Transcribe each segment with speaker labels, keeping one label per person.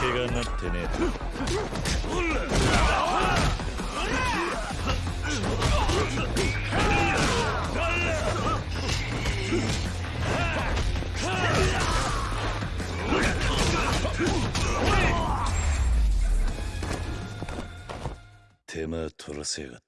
Speaker 1: けがなってねえ手間取らせやがった。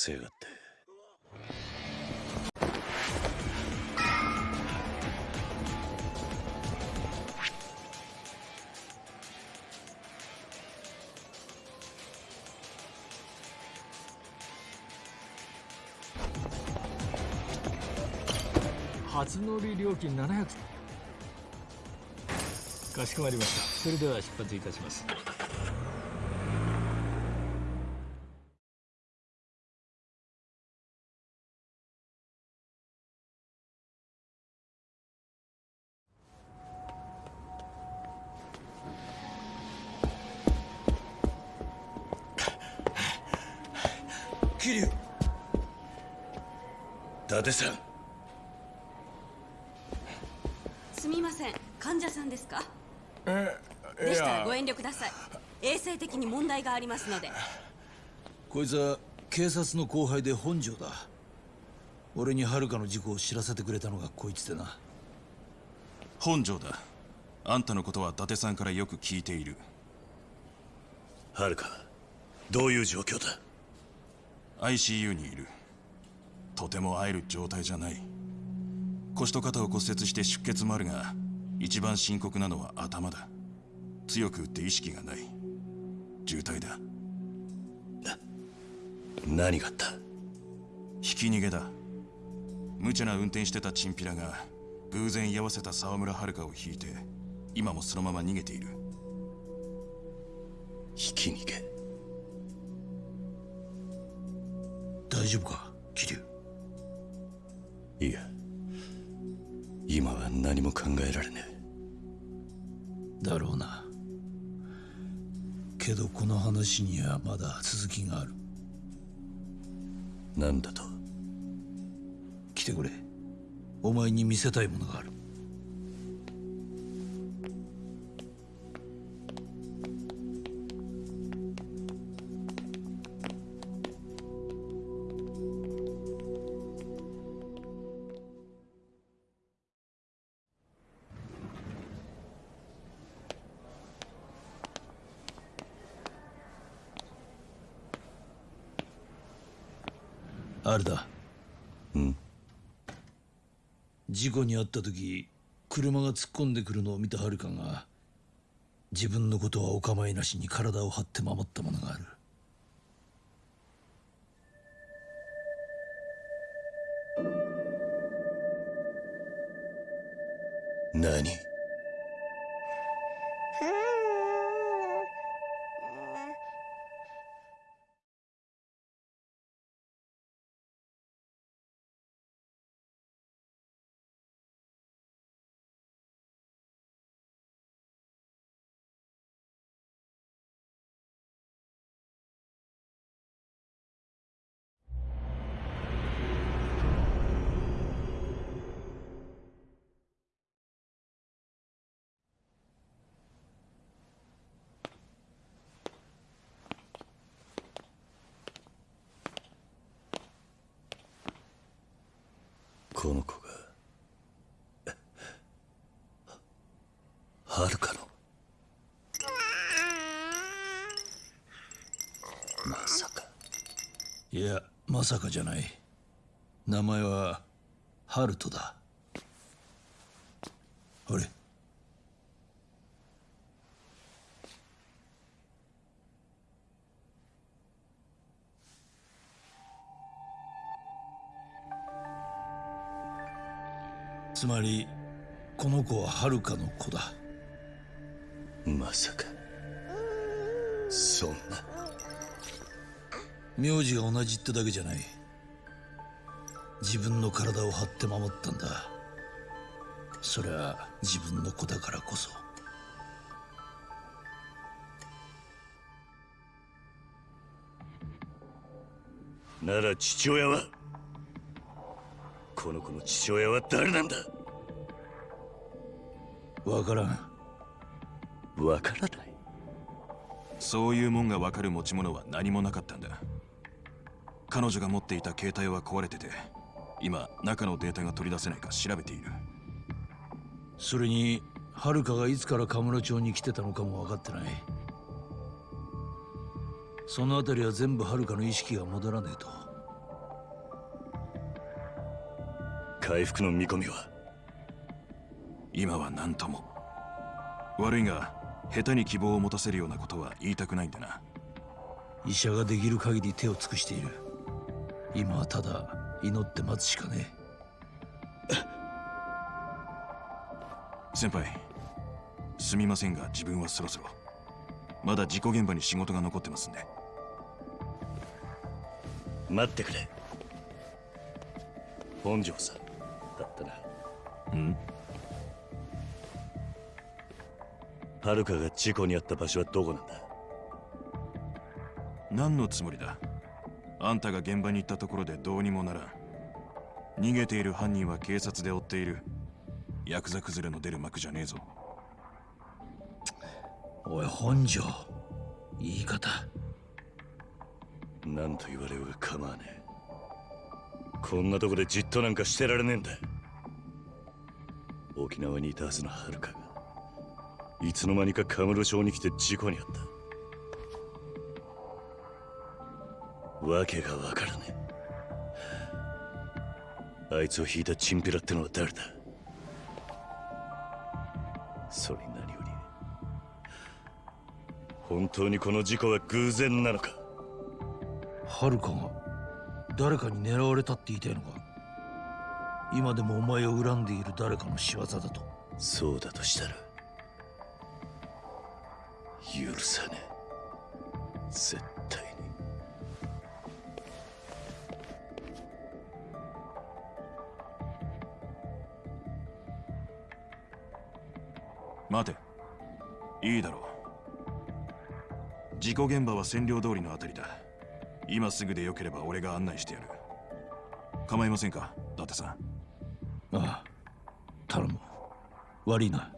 Speaker 1: せやがって。
Speaker 2: 初乗り料金700かしこまりました。それでは出発いたします。
Speaker 1: 達さん。
Speaker 3: すみません。患者さんですか？
Speaker 4: え
Speaker 3: でしたらご遠慮ください。衛生的に問題がありますので。
Speaker 5: こいつは警察の後輩で本庄だ。俺に遥の事故を知らせてくれたのがこいつでな。
Speaker 6: 本庄だ。あんたのことは伊達さんからよく聞いている。
Speaker 1: はるかどういう状況だ
Speaker 6: ？ICU にいるとても会える状態じゃない。腰と肩を骨折して出血もあるが一番深刻なのは頭だ。強く打って意識がない。重体だ。
Speaker 1: 何があった？
Speaker 6: ひき逃げだ。無茶な運転してたチンピラが偶然居合わせた沢村遥を引いて今もそのまま逃げている。
Speaker 1: ひき逃げ？
Speaker 5: 大丈夫か？桐生
Speaker 1: いや今は何も考えられね
Speaker 5: だろうな。けどこの話にはまだ続きがある。
Speaker 1: えなんだと？
Speaker 5: 来てくれ。お前に見せたいものがあるあれだ。
Speaker 1: うん。
Speaker 5: 事故に遭った時車が突っ込んでくるのを見た遥が自分のことはお構いなしに体を張って守ったものがある。
Speaker 1: 何？この子がはるかのまさか。
Speaker 5: いやまさかじゃない。名前はハルトだ。つまりこの子は遥かの子だ。
Speaker 1: まさか。そんな。
Speaker 5: 名字が同じってだけじゃない。自分の体を張って守ったんだ。それは自分の子だからこそ。
Speaker 1: なら父親は？この子の父親は誰なんだ？
Speaker 5: わからん。
Speaker 1: わからない？
Speaker 6: そういうもんが分かる持ち物は何もなかったんだ。彼女が持っていた携帯は壊れてて今中のデータが取り出せないか調べている。
Speaker 5: それに遥かがいつからカムロ町に来てたのかも分かってない。そのあたりは全部遥かの意識が戻らねえと
Speaker 1: 回復の見込みは？
Speaker 6: 今は何とも。悪いが下手に希望を持たせるようなことは言いたくないんだな。
Speaker 5: 医者ができる限り手を尽くしている。今はただ祈って待つしかね
Speaker 6: 先輩すみませんが自分はそろそろ。まだ事故現場に仕事が残ってますんで。
Speaker 1: 待ってくれ。本庄さんだったな。
Speaker 6: うん？
Speaker 1: 遥かが事故に遭った場所はどこなんだ？
Speaker 6: 何のつもりだ？あんたが現場に行ったところでどうにもならん。逃げている犯人は警察で追っている。ヤクザ崩れの出る幕じゃねえぞ。
Speaker 5: おい本庄言い方。
Speaker 1: 何と言われようが構わねえ。こんなとこでじっとなんかしてられねえんだ沖縄にいたはずの遥かがいつの間にかカムロ町に来て事故に遭った。わけがわからねえ。あいつを引いたチンピラってのは誰だ？それに何より本当にこの事故は偶然なのか？
Speaker 5: 遥かが誰かに狙われたって言いたいのか？今でもお前を恨んでいる誰かの仕業だと。
Speaker 1: そうだとしたら許さねえ。絶対に。
Speaker 6: 待て。いいだろう。事故現場は占領通りのあたりだ。今すぐでよければ俺が案内してやる。構いませんか伊達さん
Speaker 5: ああ頼む。悪いな。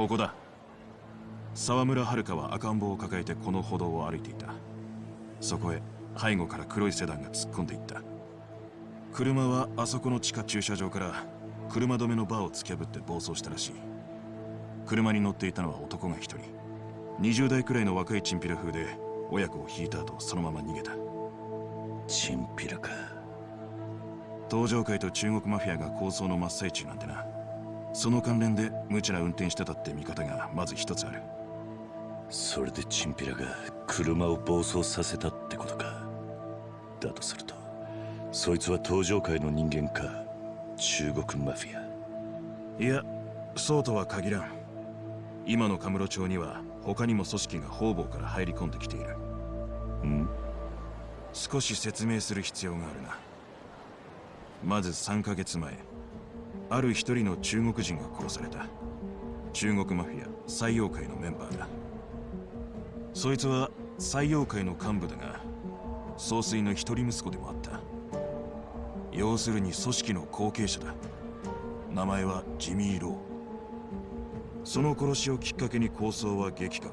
Speaker 6: ここだ。沢村遥は赤ん坊を抱えてこの歩道を歩いていた。そこへ背後から黒いセダンが突っ込んでいった。車はあそこの地下駐車場から車止めのバーを突き破って暴走したらしい。車に乗っていたのは男が一人。20代くらいの若いチンピラ風で親子を引いた後そのまま逃げた。
Speaker 1: チンピラか。
Speaker 6: 東上会と中国マフィアが抗争の真っ最中なんてなその関連で無茶な運転してたって見方がまず一つある。
Speaker 1: それでチンピラが車を暴走させたってことか。だとするとそいつは東上界の人間か中国マフィア。
Speaker 6: いやそうとは限らん。今のカムロ町には他にも組織が方々から入り込んできている。
Speaker 1: ん？
Speaker 6: 少し説明する必要があるな。まず3ヶ月前ある一人の中国人が殺された。中国マフィア採用会のメンバーだ。そいつは採用会の幹部だが総帥の一人息子でもあった。要するに組織の後継者だ。名前はジミー・ロー。その殺しをきっかけに抗争は激化。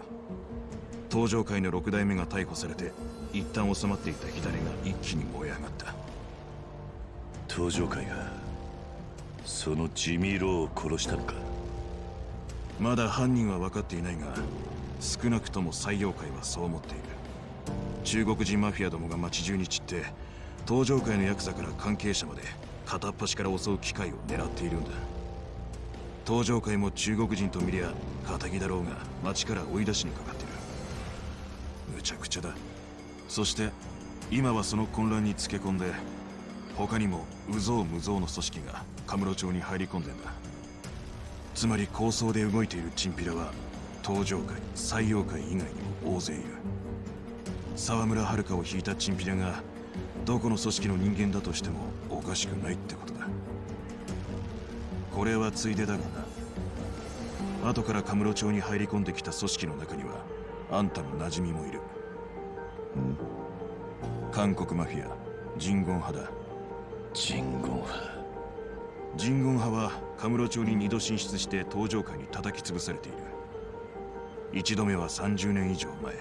Speaker 6: 東上会の6代目が逮捕されて一旦収まっていた火種が一気に燃え上がった。
Speaker 1: 東上会がそのジミー・ロを殺したのか？
Speaker 6: まだ犯人は分かっていないが少なくとも採用会はそう思っている。中国人マフィアどもが街中に散って東上会のヤクザから関係者まで片っ端から襲う機会を狙っているんだ。東上会も中国人と見りゃ仇だろうが街から追い出しにかかってる。むちゃくちゃだ。そして今はその混乱につけ込んで他にも有象無象の組織がカムロ町に入り込んでんだ。つまり構想で動いているチンピラは東上会採用会以外にも大勢いる。沢村遥を引いたチンピラがどこの組織の人間だとしてもおかしくないってことだ。これはついでだがな。後からカムロ町に入り込んできた組織の中にはあんたの馴染みもいる。韓国マフィアジンゴン派だ
Speaker 1: ジンゴン派。
Speaker 6: ジンゴン派はカムロ町に二度進出して東上界に叩き潰されている。一度目は30年以上前。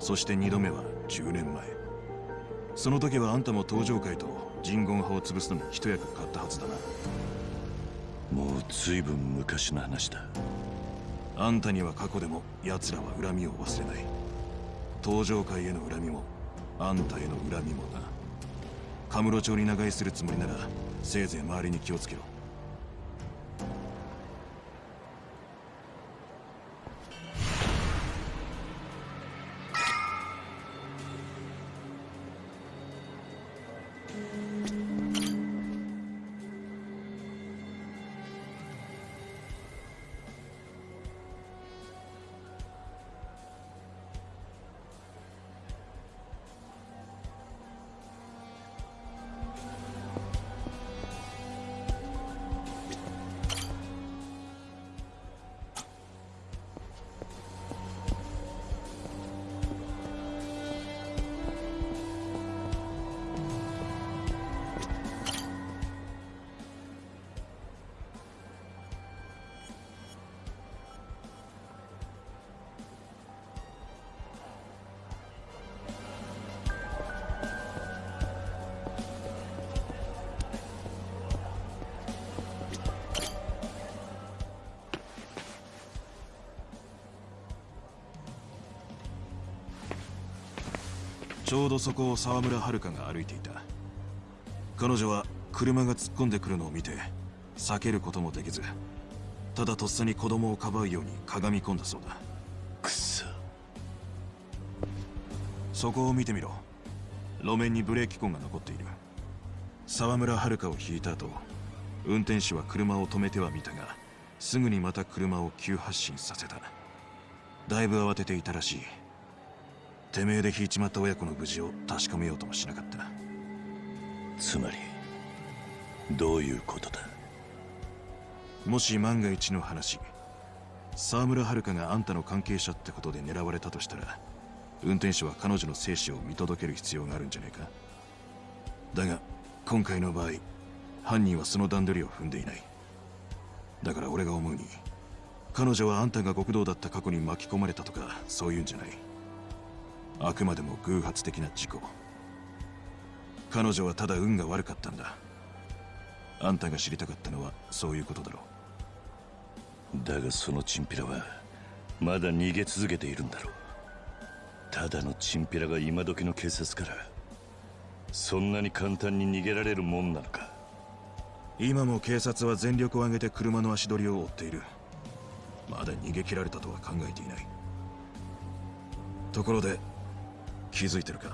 Speaker 6: そして二度目は10年前。その時はあんたも東上界とジンゴン派を潰すのに一役買ったはずだな。
Speaker 1: もう随分昔の話だ。
Speaker 6: あんたには過去でも奴らは恨みを忘れない。東上界への恨みもあんたへの恨みもなカムロ町に長居するつもりならせいぜい周りに気をつけろ。ちょうどそこを沢村遥が歩いていた。彼女は車が突っ込んでくるのを見て避けることもできずただとっさに子供をかばうようにかがみ込んだそうだ。
Speaker 1: くっそ。
Speaker 6: そこを見てみろ。路面にブレーキ痕が残っている。沢村遥を引いた後運転手は車を止めてはみたがすぐにまた車を急発進させた。だいぶ慌てていたらしいてめえで引いちまった親子の無事を確かめようともしなかった。
Speaker 1: つまりどういうことだ？
Speaker 6: もし万が一の話沢村遥があんたの関係者ってことで狙われたとしたら運転手は彼女の生死を見届ける必要があるんじゃないか？だが今回の場合犯人はその段取りを踏んでいない。だから俺が思うに彼女はあんたが極道だった過去に巻き込まれたとかそういうんじゃない。あくまでも偶発的な事故。彼女はただ運が悪かったんだ。あんたが知りたかったのはそういうことだろう。
Speaker 1: だがそのチンピラはまだ逃げ続けているんだろう。ただのチンピラが今時の警察からそんなに簡単に逃げられるもんなのか。
Speaker 6: 今も警察は全力を挙げて車の足取りを追っている。まだ逃げ切られたとは考えていない。ところで気づいてるか？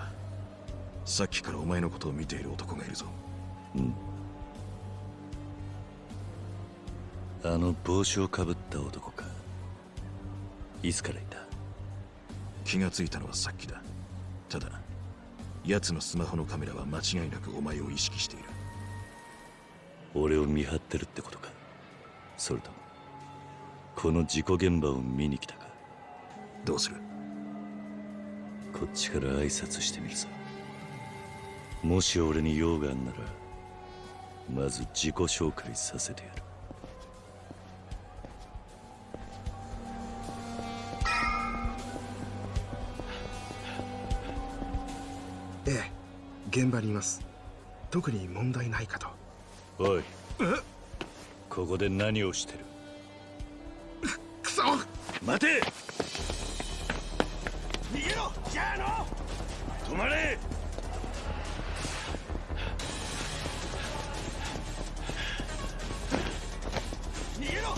Speaker 6: さっきからお前のことを見ている男がいるぞ。
Speaker 1: あの帽子をかぶった男か。いつからいた？
Speaker 6: 気がついたのはさっきだ。ただ奴のスマホのカメラは間違いなくお前を意識している。
Speaker 1: 俺を見張ってるってことか？それともこの事故現場を見に来たか？
Speaker 6: どうする？
Speaker 1: こっちから挨拶してみるさ。もし俺に用があんならまず自己紹介させてやる。
Speaker 4: ええ現場にいます。特に問題ないかと。
Speaker 1: おいここで何をしてる？
Speaker 4: くそ！
Speaker 1: 待て！まれ。逃げろ。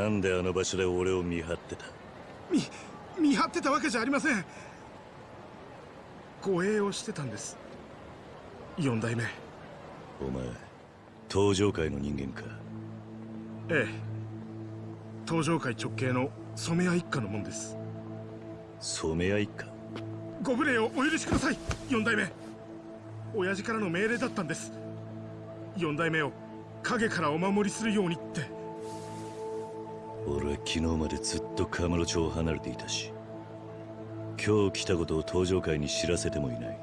Speaker 1: なんであの場所で俺を見張ってた？
Speaker 4: 見見張ってたわけじゃありません。護衛をしてたんです。四代目。
Speaker 1: お前登場界の人間か？
Speaker 4: ええ。東上界直系の染谷一家のもんです。
Speaker 1: 染谷一家？
Speaker 4: ご無礼をお許しください四代目。親父からの命令だったんです。四代目を影からお守りするようにって
Speaker 1: 昨日までずっとカムロ町を離れていたし今日来たことを登場界に知らせてもいない。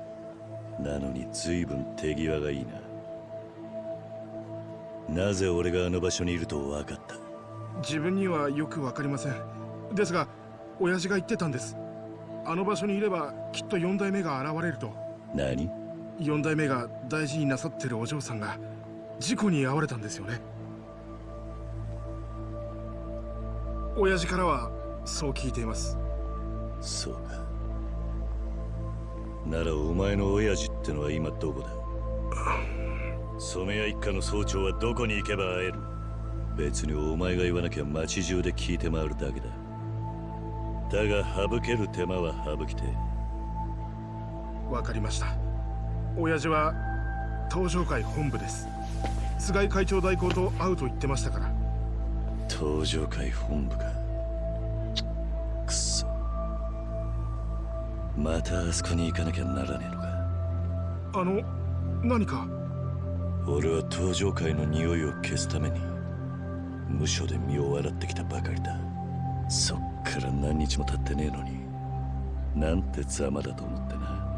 Speaker 1: なのに随分手際がいいな。なぜ俺があの場所にいると分かった？
Speaker 4: 自分にはよくわかりません。ですが親父が言ってたんです。あの場所にいればきっと四代目が現れると。
Speaker 1: 何？
Speaker 4: 四代目が大事になさってるお嬢さんが事故に遭われたんですよね親父からはそう聞いています。
Speaker 1: そうか。ならお前の親父ってのは今どこだ？染谷一家の総長はどこに行けば会える？別にお前が言わなきゃ街中で聞いて回るだけだ。だが省ける手間は省きて。え
Speaker 4: わかりました。親父は東上会本部です。菅井会長代行と会うと言ってましたから
Speaker 1: 登場会本部か。くそ。またあそこに行かなきゃならねえのか。
Speaker 4: あの何か？
Speaker 1: 俺は登場界の匂いを消すために無所で身を洗ってきたばかりだ。そっから何日も経ってねえのになんてざまだと思ってな